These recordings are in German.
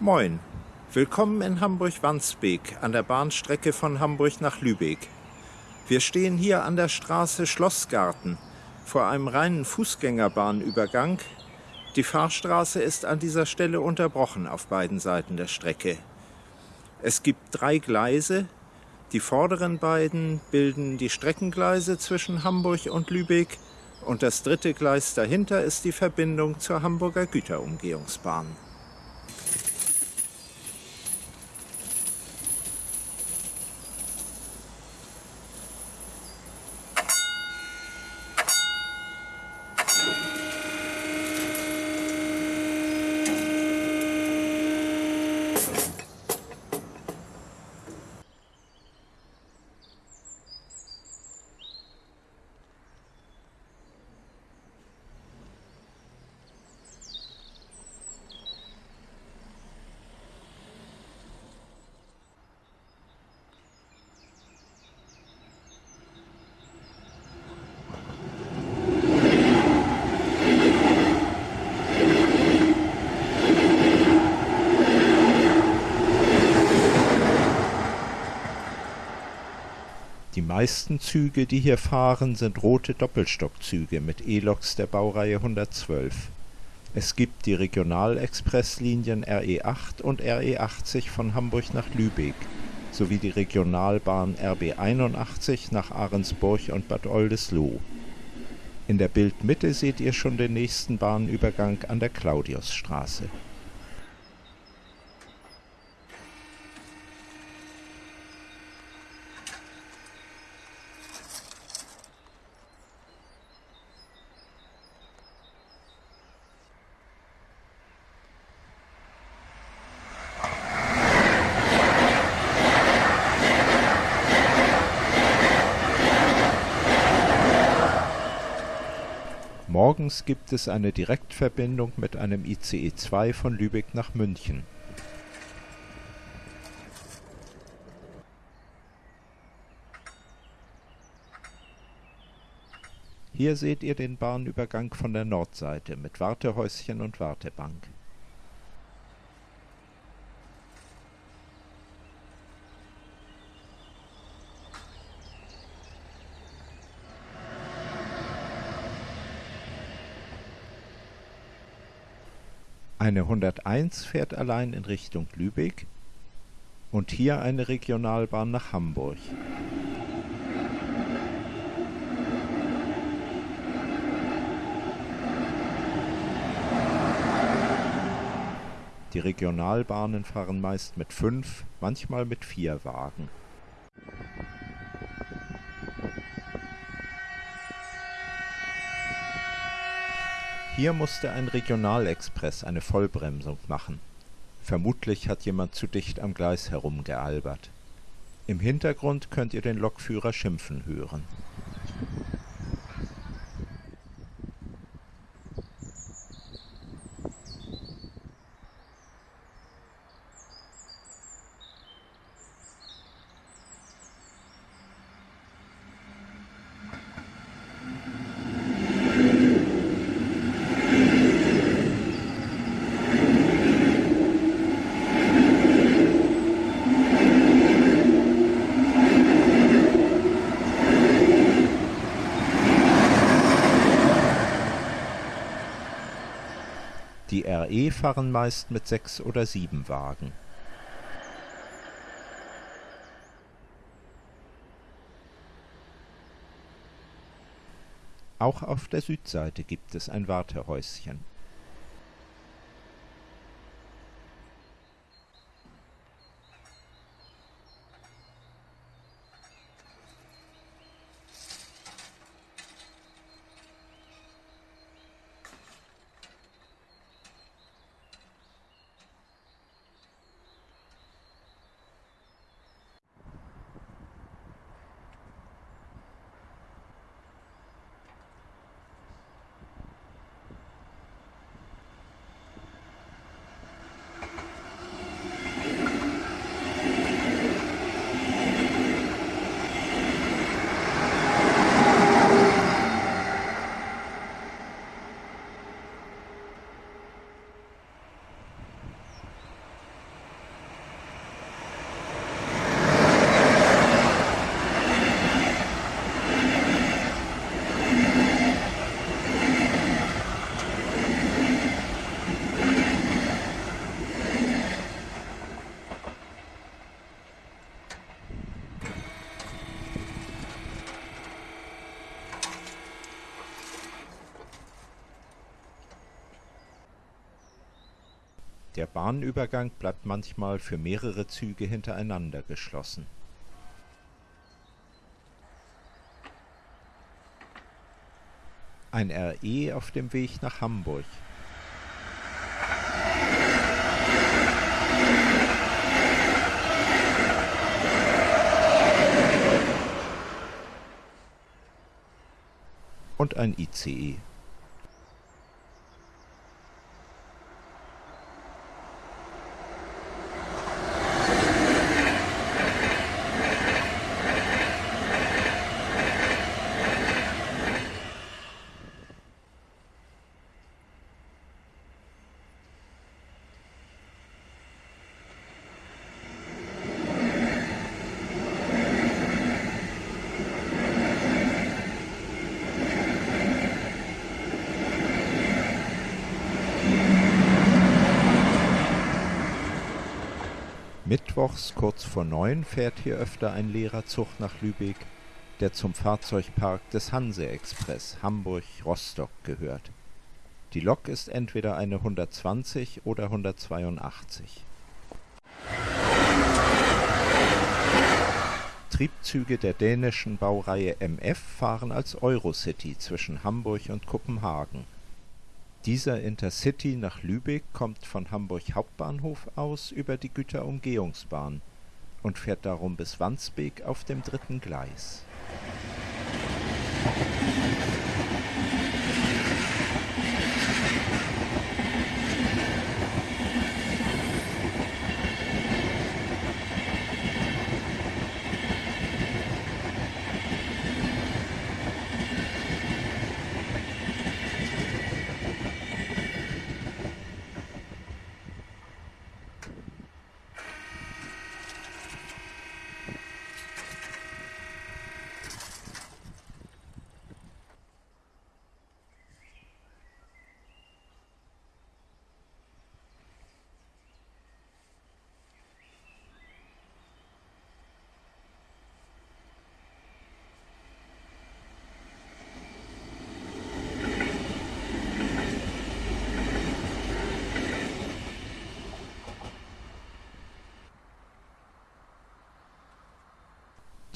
Moin, willkommen in Hamburg-Wandsbek an der Bahnstrecke von Hamburg nach Lübeck. Wir stehen hier an der Straße Schlossgarten vor einem reinen Fußgängerbahnübergang. Die Fahrstraße ist an dieser Stelle unterbrochen auf beiden Seiten der Strecke. Es gibt drei Gleise. Die vorderen beiden bilden die Streckengleise zwischen Hamburg und Lübeck und das dritte Gleis dahinter ist die Verbindung zur Hamburger Güterumgehungsbahn. Meisten Züge, die hier fahren, sind rote Doppelstockzüge mit E-Loks der Baureihe 112. Es gibt die Regionalexpresslinien RE 8 und RE 80 von Hamburg nach Lübeck sowie die Regionalbahn RB 81 nach Ahrensburg und Bad Oldesloe. In der Bildmitte seht ihr schon den nächsten Bahnübergang an der Claudiusstraße Morgens gibt es eine Direktverbindung mit einem ICE 2 von Lübeck nach München. Hier seht ihr den Bahnübergang von der Nordseite mit Wartehäuschen und Wartebank Eine 101 fährt allein in Richtung Lübeck und hier eine Regionalbahn nach Hamburg. Die Regionalbahnen fahren meist mit fünf, manchmal mit vier Wagen. Hier musste ein Regionalexpress eine Vollbremsung machen. Vermutlich hat jemand zu dicht am Gleis herumgealbert. Im Hintergrund könnt ihr den Lokführer schimpfen hören RE fahren meist mit sechs oder sieben Wagen. Auch auf der Südseite gibt es ein Wartehäuschen Der Bahnübergang bleibt manchmal für mehrere Züge hintereinander geschlossen. Ein RE auf dem Weg nach Hamburg. Und ein ICE. Mittwochs kurz vor neun fährt hier öfter ein leerer Zug nach Lübeck, der zum Fahrzeugpark des Hanse-Express Hamburg-Rostock gehört. Die Lok ist entweder eine 120 oder 182. Triebzüge der dänischen Baureihe MF fahren als Eurocity zwischen Hamburg und Kopenhagen dieser Intercity nach Lübeck kommt von Hamburg Hauptbahnhof aus über die Güterumgehungsbahn und fährt darum bis Wandsbek auf dem dritten Gleis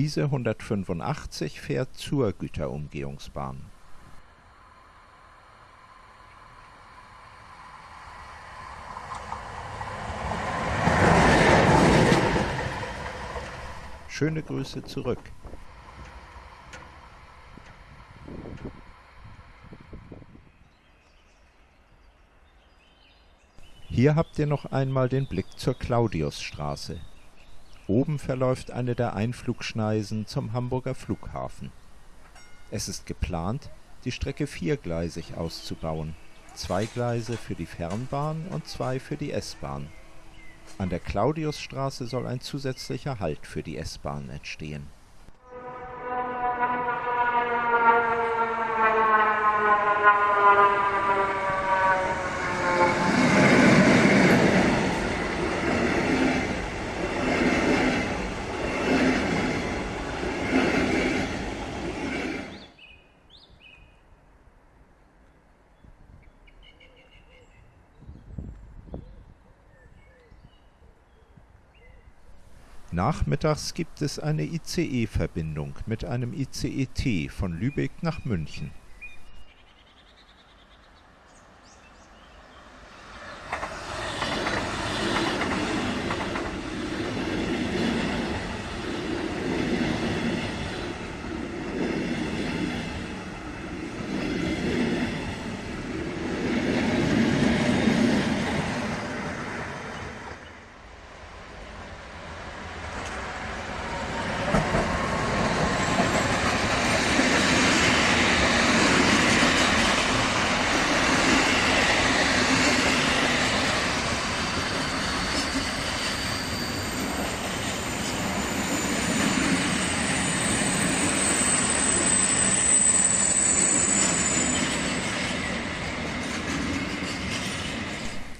Diese 185 fährt zur Güterumgehungsbahn. Schöne Grüße zurück. Hier habt ihr noch einmal den Blick zur Claudiusstraße. Oben verläuft eine der Einflugschneisen zum Hamburger Flughafen. Es ist geplant, die Strecke viergleisig auszubauen, zwei Gleise für die Fernbahn und zwei für die S-Bahn. An der Claudiusstraße soll ein zusätzlicher Halt für die S-Bahn entstehen Nachmittags gibt es eine ICE-Verbindung mit einem ICE-T von Lübeck nach München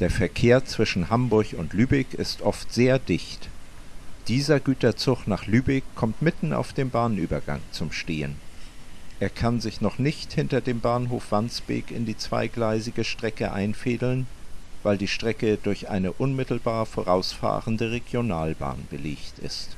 Der Verkehr zwischen Hamburg und Lübeck ist oft sehr dicht. Dieser Güterzug nach Lübeck kommt mitten auf dem Bahnübergang zum Stehen. Er kann sich noch nicht hinter dem Bahnhof Wandsbek in die zweigleisige Strecke einfädeln, weil die Strecke durch eine unmittelbar vorausfahrende Regionalbahn belegt ist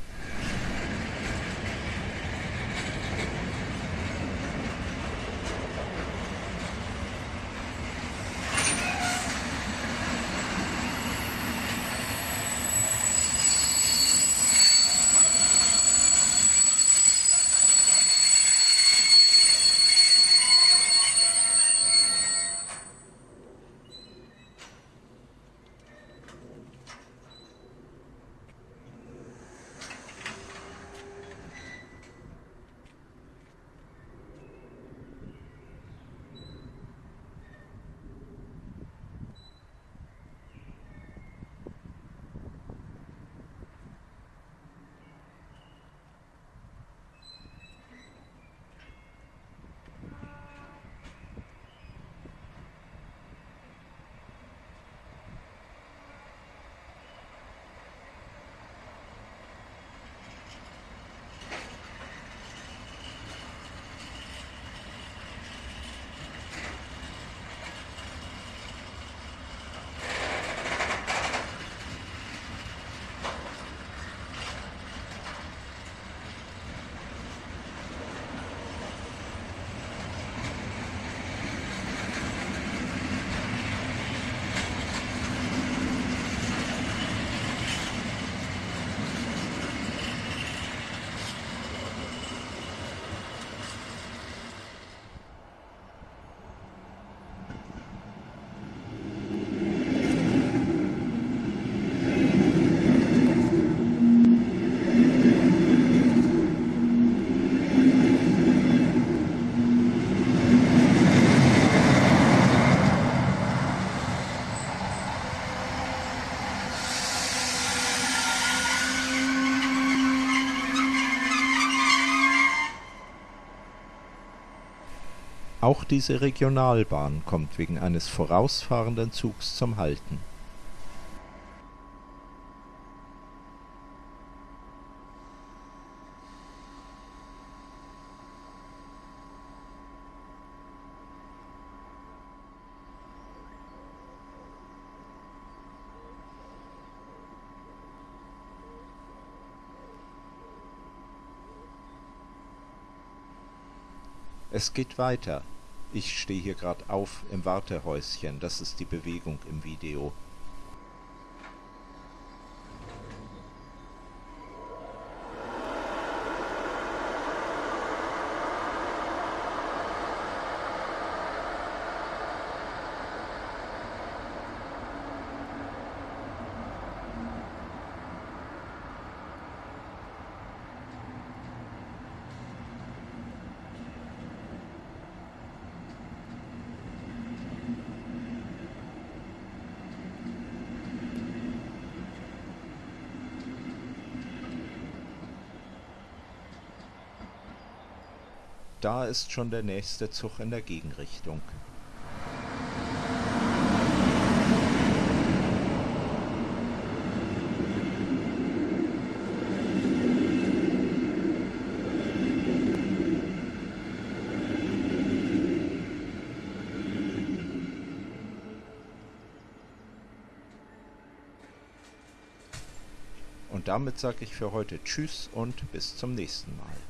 diese Regionalbahn kommt wegen eines vorausfahrenden Zugs zum Halten Es geht weiter. Ich stehe hier gerade auf im Wartehäuschen. Das ist die Bewegung im Video. Da ist schon der nächste Zug in der Gegenrichtung. Und damit sage ich für heute Tschüss und bis zum nächsten Mal.